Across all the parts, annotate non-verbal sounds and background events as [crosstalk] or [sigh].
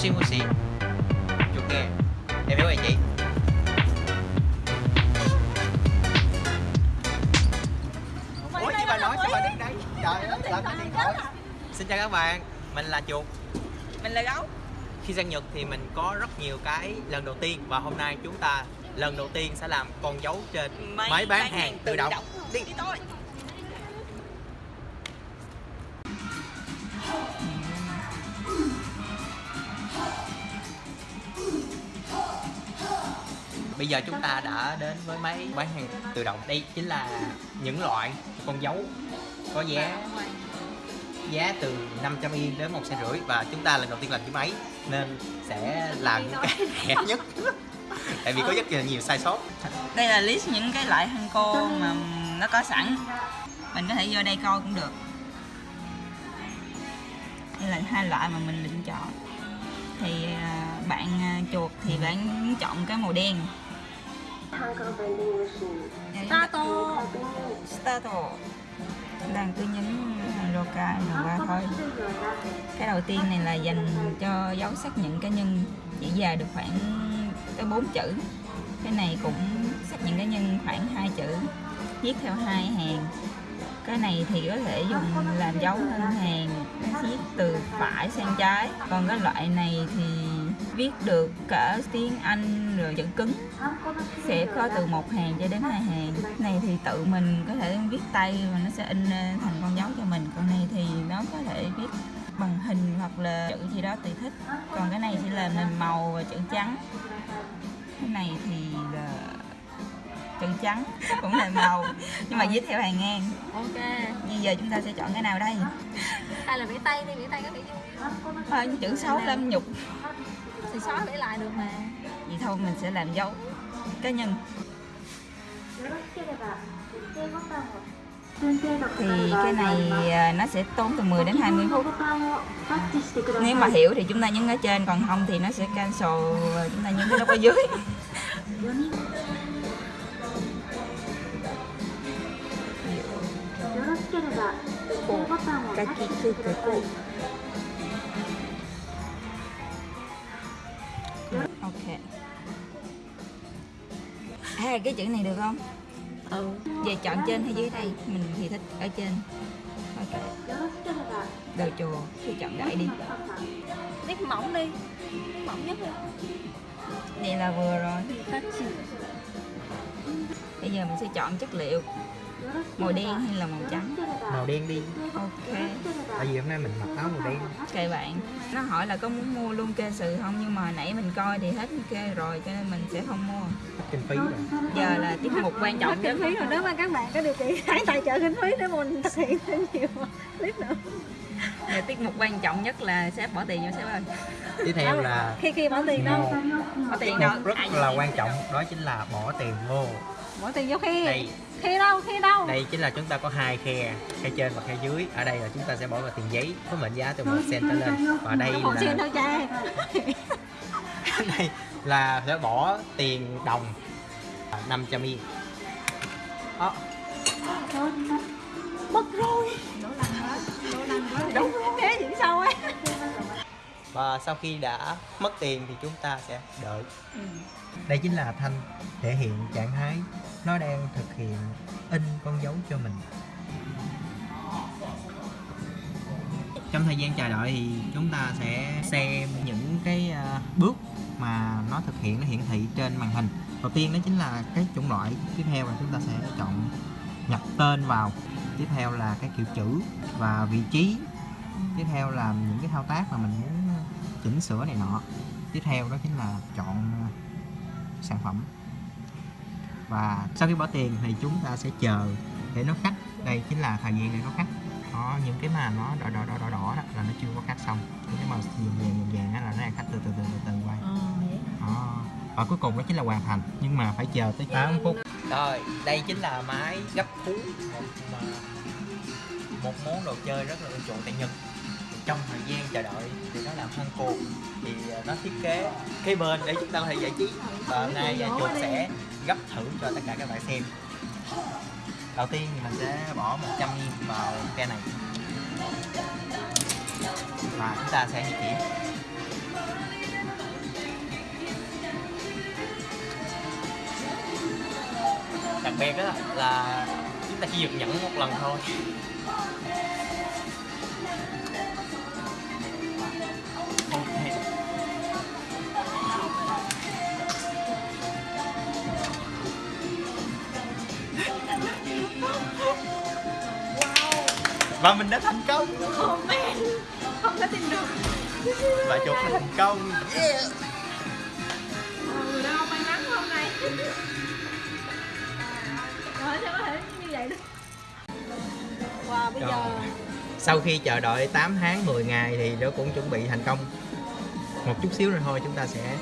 Moshi Moshi Chuột nghe. Em hiểu rồi chị Ủa chị bà nói sao bà đứng đây Trời ơi làm cái điện thoại Xin chào các bạn Mình là Chuột. Mình là gấu. Khi sang Nhật thì mình có rất nhiều cái lần đầu tiên Và hôm nay chúng ta lần đầu tiên sẽ làm con dấu trên máy bán hàng tự động. Đi, đi thôi Bây giờ chúng ta đã đến với máy bán hàng tự động. Đây chính là những loại con dấu có giá giá từ 500 yên đến một rưỡi và chúng ta lần đầu tiên làm cái máy nên sẽ làm những cái rẻ nhất. Tại vì có rất là nhiều sai sót Đây là list những cái loại hăng cô mà nó có sẵn. Mình có thể vô đây coi cũng được. Đây là hai loại mà mình định chọn. Thì à, bạn à, chuột thì bạn chọn cái màu đen Stato Stato đang cứ nhấn Roca N3 thôi. Cái đầu tiên này là dành cho dấu xác nhận cá nhân, Chỉ dài được khoảng tới 4 chữ. Cái này cũng xác nhận cá nhân khoảng 2 chữ, Viết theo hai hàng. Cái này thì có thể dùng làm dấu ngân hàng, viết từ phải sang trái. Còn cái loại này thì viết được cả tiếng Anh rồi chữ cứng. Sẽ có từ một hàng cho đến hai hàng. Này thì tự mình có thể viết tay và nó sẽ in thành con dấu cho mình. Còn này thì nó có thể viết bằng hình hoặc là chữ gì đó tùy thích. Còn cái này sẽ là nền màu và chữ trắng. Cái này thì là chữ trắng cũng là màu. Nhưng mà viết theo hàng ngang. Ok. Bây giờ chúng ta sẽ chọn cái nào đây? Hay là vẽ tay đi, vẽ tay có vẻ vui à, chữ xấu lâm nhục. Thì xóa vẽ lại được mà. Vậy thôi mình sẽ làm dấu cá nhân. Thì cái này à, nó sẽ tốn từ 10 đến 20 phút. Nếu mà hiểu thì chúng ta nhấn ở trên còn không thì nó sẽ cancel và chúng ta nhấn cái nút ở dưới ok. À cái chữ này được không? Ừ. Về chọn trên hay dưới đây? Mình thì thích ở trên. Ok. Đồ chùa thì chọn đại đi. Nét mỏng đi. Mỏng nhất đi. Này là vừa rồi. Bây giờ mình sẽ chọn chất liệu màu đen hay là màu trắng? Màu đen đi. Ok. Tại vì hôm nay mình mặc áo màu đen. Kệ bạn. Nó hỏi là có muốn mua luôn kê sự không? Nhưng mà nãy mình coi thì hết kê rồi cho nên mình sẽ không mua. Kinh phí rồi. Giờ là tiết mục quan trọng Kinh phí rồi. Nếu mà các bạn có điều kiện [laughs] hãy tài trợ kinh phí để mình thực hiện thêm nhiều clip nữa. Giờ tiết mục quan trọng nhất là sếp bỏ tiền vô sếp ơi. Tiếp theo là Khi khi bỏ tiền đâu? Bỏ tiền đâu? rất là quan trọng đó chính là bỏ tiền vô Bỏ tiền vô khi đây. Khi đâu, khi đâu? Đây chính là chúng ta có hai khe khe trên và khe dưới. Ở đây là chúng ta sẽ bỏ vào tiền giấy có mệnh giá từ một cent trở lên. và đây là [laughs] đây là sẽ bỏ tiền đồng. 500 yên. Đó Mất rồi. Đúng và sau khi đã mất tiền thì chúng ta sẽ đợi. Ừ. đây chính là thanh thể hiện trạng thái nó đang thực hiện in con dấu cho mình. Trong thời gian chờ đợi thì chúng ta sẽ xem những cái à, bước mà nó thực hiện nó hiển thị trên màn hình. Đầu tiên đó chính là cái chủng loại tiếp theo là chúng ta sẽ chọn nhập tên vào. Tiếp theo là cái kiểu chữ và vị trí. Tiếp theo là những cái thao tác mà mình muốn chỉnh sửa này nọ. Tiếp theo đó chính là chọn uh, sản phẩm. Và sau khi bỏ tiền thì chúng ta sẽ chờ để nó cắt đây chính là thời gian để nó cắt đó những cái mà nó đỏ đỏ đỏ đỏ đỏ đó là nó chưa có cắt xong. Những cái màu vàng vàng vàng vàng đó là nó đang cắt từ từ từ từ từ quay đó. và cuối cùng đó chính là hoàn thành. Nhưng mà phải chờ tới 8 phút. Rồi đây chính là máy gấp thú một mà một món đồ chơi rất là ưa chuộng tại Nhật trong thời gian chờ đợi thì nó làm thân cột. Thì à, nó thiết kế cái bên để chúng ta có thể giải trí. Và hôm nay chuột sẽ gấp thử cho tất cả các bạn xem. Đầu tiên thì mình sẽ bỏ 100 yên vào ke này. Và chúng ta sẽ di chuyển. Đặc biệt đó là chúng ta chỉ được nhận một lần thôi. Và mình đã thành công. Oh man Không có tin được. Và đã thành công. Yeah. Ừ, đâu may mắn hôm nay. Rồi sao có thể như vậy được? Wow, bây giờ sau khi chờ đợi 8 tháng 10 ngày thì nó cũng chuẩn bị thành công. Một chút xíu nữa thôi chúng ta sẽ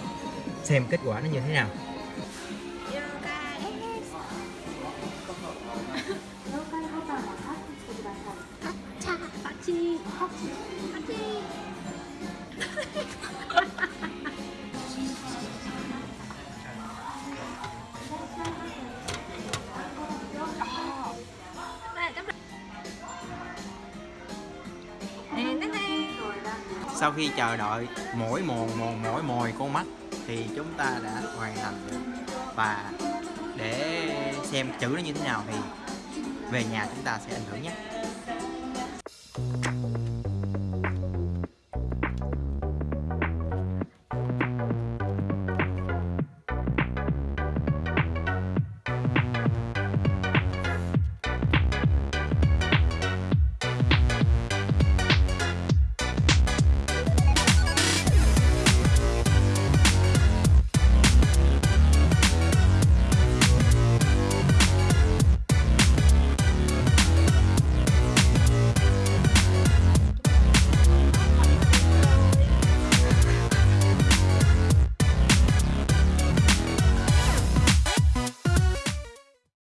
xem kết quả nó như thế nào sau khi chờ đợi mỗi mòn mồn mỗi mồi con mắt thì chúng ta đã hoàn thành. Được và để xem chữ nó như thế nào thì về nhà chúng ta sẽ ảnh hưởng nhé.